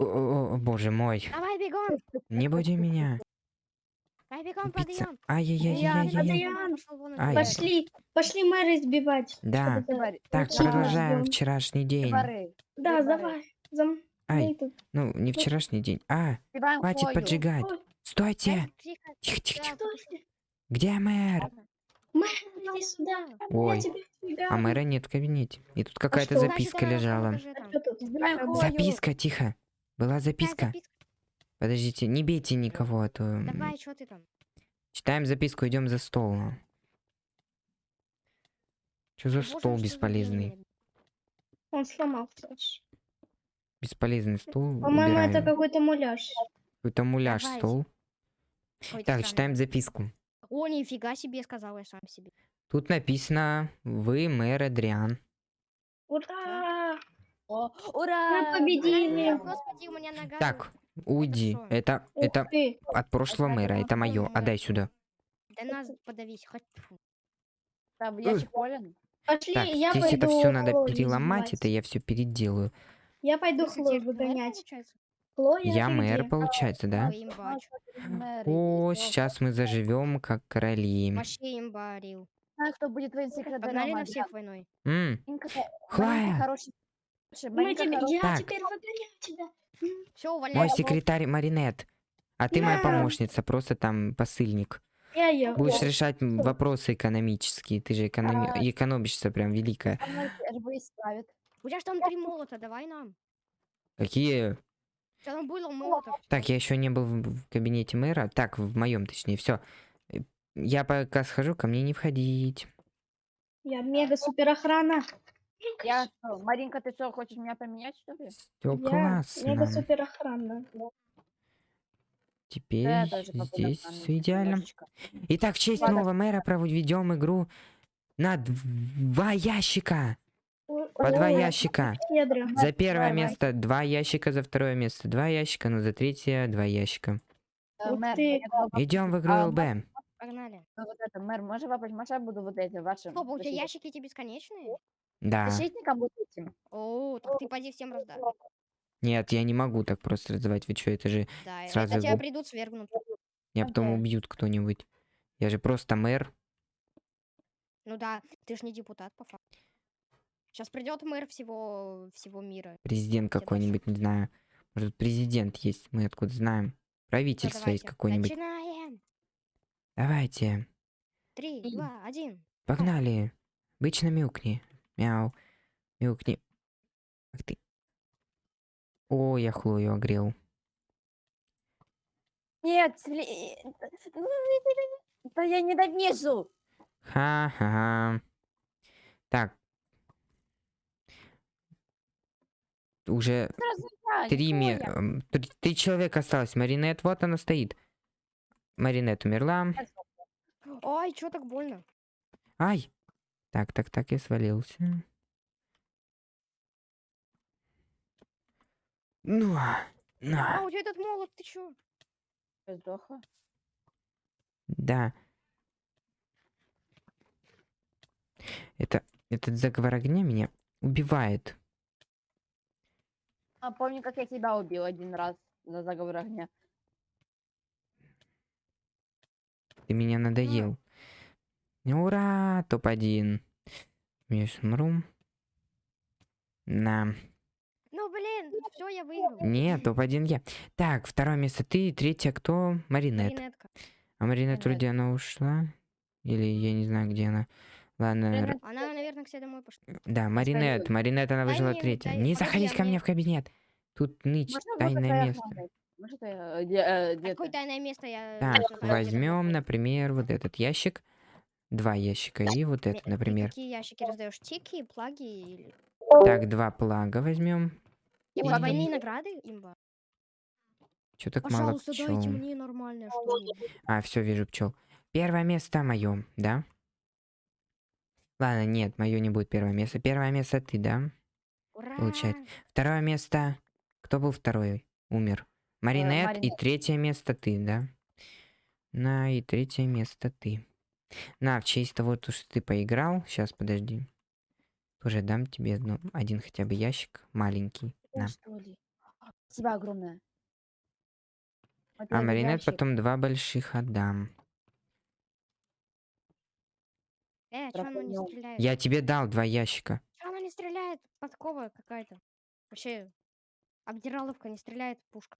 О, о, о, боже мой. Давай бегом. Не буди меня. Давай бегом, Пицца. подъем. Ай-яй-яй-яй-яй. Ай. Пошли, пошли мэра избивать. Да. Так, продолжаем вчерашний день. Да, давай. Зам... Ай, ну, не вчерашний день. А, хватит поджигать. Ой, Стойте. Тихо. Тихо, тихо, тихо. Стой, Где мэр? Мэр, иди сюда. Ой, а мэра нет в кабинете. И тут какая-то что? записка лежала. А. Записка, тихо. Была записка. Подождите, не бейте никого, а то... Давай, что ты там? Читаем записку, идем за стол. Что за Боже, стол бесполезный? Он сломался. Бесполезный стул. По-моему, это какой-то муляж. Какой-то муляж Давайте. стол. Какой-то Так, читаем записку. О, нифига себе, сказал я сам себе. Тут написано «Вы мэр Адриан». Ура! О, Ура! Мы победили. Господи, у меня нога. Так, уйди. Это, Ух это ты. от прошлого Это мэра, это мое. Отдай сюда. Да нас подавись. Хоть... Там ящик полен. Пошли, Так, я здесь пойду это все надо переломать, это я все переделаю. Я пойду Хлою выгонять. получается? Хлоя, Я мэр, получается, да? О, сейчас мы заживем как короли. Вообще имба, Рил. Знаю, кто будет твоим секретарем. Погнали на всех войной. Хлоя. Хороший. я Так. теперь выгоняю тебя. Все, Мой увольняйся. секретарь Маринет. А ты моя помощница, просто там посыльник. Я. Будешь решать вопросы экономические. Ты же экономи- А. экономишься прям великая. У тебя ж там три молота, давай нам. Какие? У тебя там было молотов. Так, я еще не был в, в кабинете мэра. Так, в моем, точнее, все. Я пока схожу, ко мне не входить. Я мега супер охрана. Я что, Маринка, ты что, хочешь меня поменять, что ли? Все Я классно. мега супер охрана. Теперь Да, здесь все идеально. немножечко. Итак, в честь Ладно. нового мэра проведем игру на два ящика. По два ящика. За первое место два ящика, за второе место два ящика, но за третье два ящика. Идем в игру А, ЛБ. Погнали. ну вот это, мэр, можешь вопрос, я буду вот этим вашим? Стоп, у тебя ящики эти бесконечные? Да. Защитником вот этим. О, так ты поди всем раздашь. Нет, я не могу так просто раздавать. Вы что, это же... Да, Сразу это тебя придут свергнут. Меня потом убьют кто-нибудь. Я же просто мэр. Ну да, ты ж не депутат, по факту. Сейчас придет мэр всего, всего мира. Президент какой-нибудь, не знаю. Может, президент есть, мы откуда знаем. Всё, Правительство есть давайте, какое-нибудь. Начинаем. Давайте, Три, Три. два, один. погнали. Обычно мяукни. Мяу. Мяукни. Ах ты. О, я Хлою огрел. Нет, да я ненавижу. Ха-ха. Так. Уже три, ме- Николя. м, три, три человека осталось. Маринет, вот она стоит. Маринет умерла. Ой, чё так больно? Ай! Так, так, так, я свалился. Ну, А, на, у тебя этот молот, ты чё? Я сдохла. да. Это, этот заговор огня меня убивает. А помню, как я тебя убил один раз за заговор огня. Ты меня надоел. Ура! Топ-1. Мишмрум. На. Ну, блин, все, я выиграл. Нет, топ-1 я. Так, второе место ты, третье кто? Маринет. Маринетка. А Маринет вроде она ушла. Или я не знаю, где она. Ладно, Она, наверное, к себе домой пошла. да, Маринет. Маринет, она выжила третья. Не заходить ко мне в кабинет. Тут ныть, вот тайное место. охрана? Может, я, э? Какое тайное место я... Так, возьмем, например, вот этот ящик. Два ящика и вот это, ты например. какие ящики раздаешь? Тики, плаги или... Так, два плага возьмем. И- двойные награды, имба? Чё так мало дайте пчел? мне нормальное что-нибудь. А, все, вижу пчел. Первое место мое, да? Ладно, нет, мое не будет первое место. Первое место ты, да? Ура! Получается. Второе место. Кто был второй? Умер. Маринет. И Маринет. третье место ты, да? На, и третье место ты. На, в честь того, то, что ты поиграл. Сейчас, подожди. Тоже дам тебе одну- один хотя бы ящик маленький. О, На. ли? Спасибо огромное. Вот А Маринет ящик. потом два больших отдам. Э, чё оно не стреляет? Я тебе дал два ящика. Чё оно не стреляет? Подкова какая-то. Вообще, обдираловка не стреляет, пушка.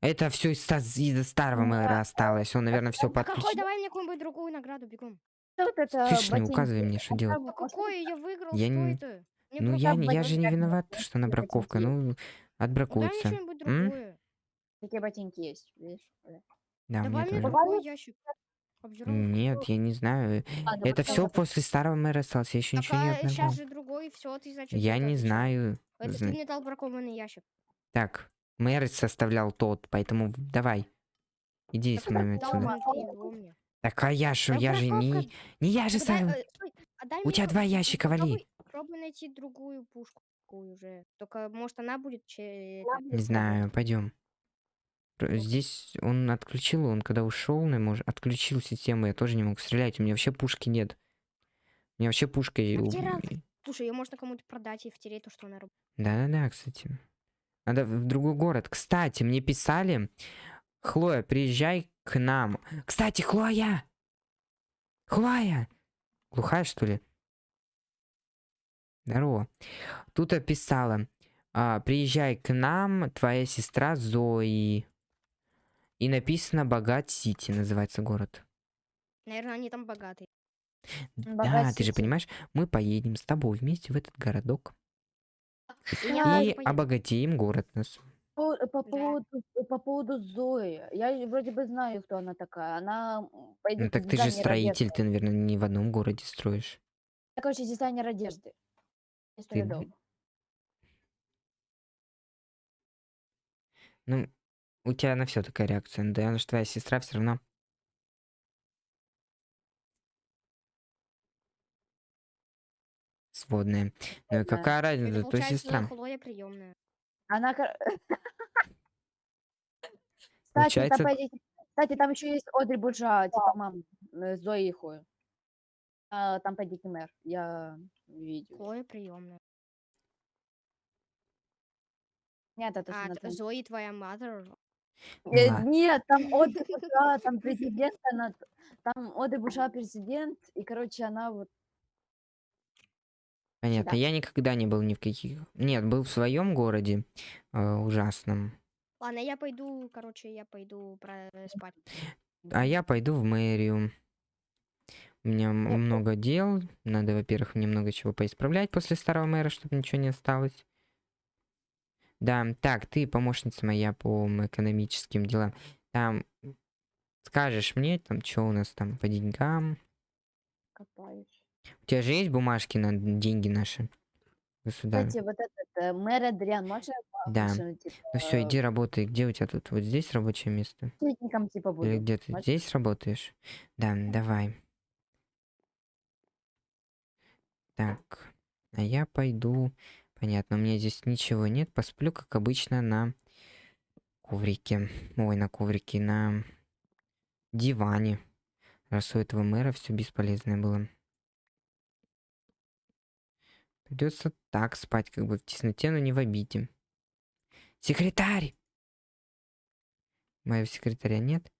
Это все из, из старого мэра осталось. Он, наверное, все А какой? подключил. Давай мне какую-нибудь другую награду, бегом. Вот это Слышь, не указывай мне, что делать. А какой? Я выиграл, Я не- это? Мне Ну, я, не- я же не виноват, что она ботинки браковка. Ну, Ну, дай мне отбракуется. другое. Такие ботинки есть, видишь? Да. Да, Давай мне другой ящик. Обдираловка. Нет, я не знаю. Ладно, Это все после старого мэра осталось. Я еще Так, ничего не а сейчас обновил. же другой, все, ты значит... Я не знаю. Это Зна- ты мне дал бракованный ящик. Так, мэр составлял тот, поэтому давай. Иди Так с дал отсюда. Так, а я Да я же не... Не я же сам... э, а У тебя два ящика, вали. попробуй- Попробуй найти другую пушку уже. Только, может, она будет... Не знаю, пойдем. Здесь он отключил, он когда ушел, может, отключил систему, я тоже не могу стрелять, у меня вообще пушки нет. У меня вообще пушка... и А? Слушай, ее можно кому-то продать и втереть то, что она работает. Да-да-да, кстати. Надо в другой город. Кстати, мне писали, Хлоя, приезжай к нам. Кстати, Хлоя! Хлоя! Глухая, что ли? Здорово. Тут описала. а, приезжай к нам, твоя сестра Зои. И написано Богат Сити, называется город. Наверное, они там богатые. Да, Богат ты же понимаешь, мы поедем с тобой вместе в этот городок. Я И обогатим город нас. По, по Да. поводу, по поводу Зои. Я вроде бы знаю, кто она такая. Она пойдет Ну так ты же строитель, ты, наверное, не в одном городе строишь. Я, короче, дизайнер одежды. Я строю Ты- дом. Ну, у тебя на все такая реакция. Да, она же твоя сестра все равно. Сводная. Ну и какая разница, то сестра. Хлоя приемная. Она... Получается- там, пойдите- Кстати, там еще есть Одри Буржуа, типа мам э, Зои и Хлои. А, там пойдите мэр. Я видел. Хлоя приемная. Нет, это А, Зои твоя mother. Э, Ла- Нет, там Одри Буржуа, там президент, она... Там Одри Буржуа президент, и, короче, она вот... Понятно. да. Я никогда не был ни в каких. Нет, был в своем городе э, ужасном. Ладно, я пойду, короче, я пойду про э, спать. А я пойду в мэрию. У меня Я много дел. Надо, во-первых, мне много чего поисправлять после старого мэра, чтобы ничего не осталось. Да, так, ты помощница моя по экономическим делам. Там скажешь мне, там, что у нас там по деньгам. Копаюсь. У тебя же есть бумажки на деньги наши? Государь. Кстати, вот этот э, мэр Адриан, можно Да. машину, типа, Ну все, иди работай. Где у тебя тут? Вот здесь рабочее место? сплетником, типа, Или буду? где ты Можно? здесь работаешь? Да, давай. Так, а я пойду. Понятно, у меня здесь ничего нет. Посплю, как обычно, на коврике. Ой, на коврике, на диване. Раз у этого мэра все бесполезное было. Придется так спать, как бы в тесноте, но не в обиде. Секретарь! Моего секретаря нет.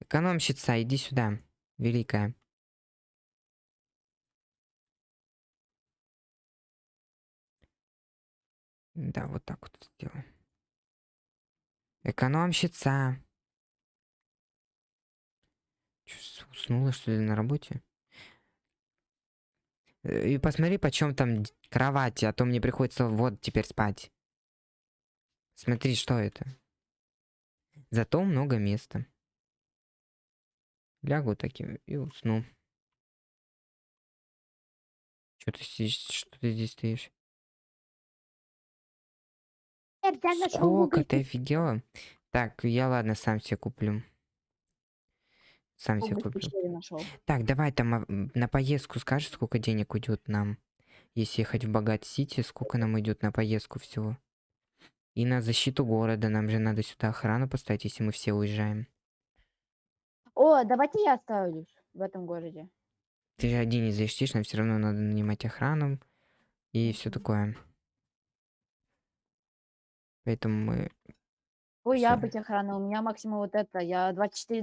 Экономщица, иди сюда, великая. Да, вот так вот сделаем. Экономщица. Чё, уснула, что ли, на работе? Э, И посмотри, почем там кровать, а то мне приходится вот теперь спать. Смотри, что это. Зато много места. Лягу таким и усну. Что ты здесь, что ты здесь стоишь? Сколько ты офигела? Так, я ладно, сам себе куплю. Сам себе нашел. Так, давай там а, на поездку скажешь, сколько денег уйдет нам. Если ехать в Богат Сити, сколько нам идет на поездку всего. И на защиту города. Нам же надо сюда охрану поставить, если мы все уезжаем. О, давайте я оставлюсь в этом городе. Ты же один не защитишь, нам все равно надо нанимать охрану и все такое. Поэтому мы Ой, я Всё. быть охраной, у меня максимум вот это, я 24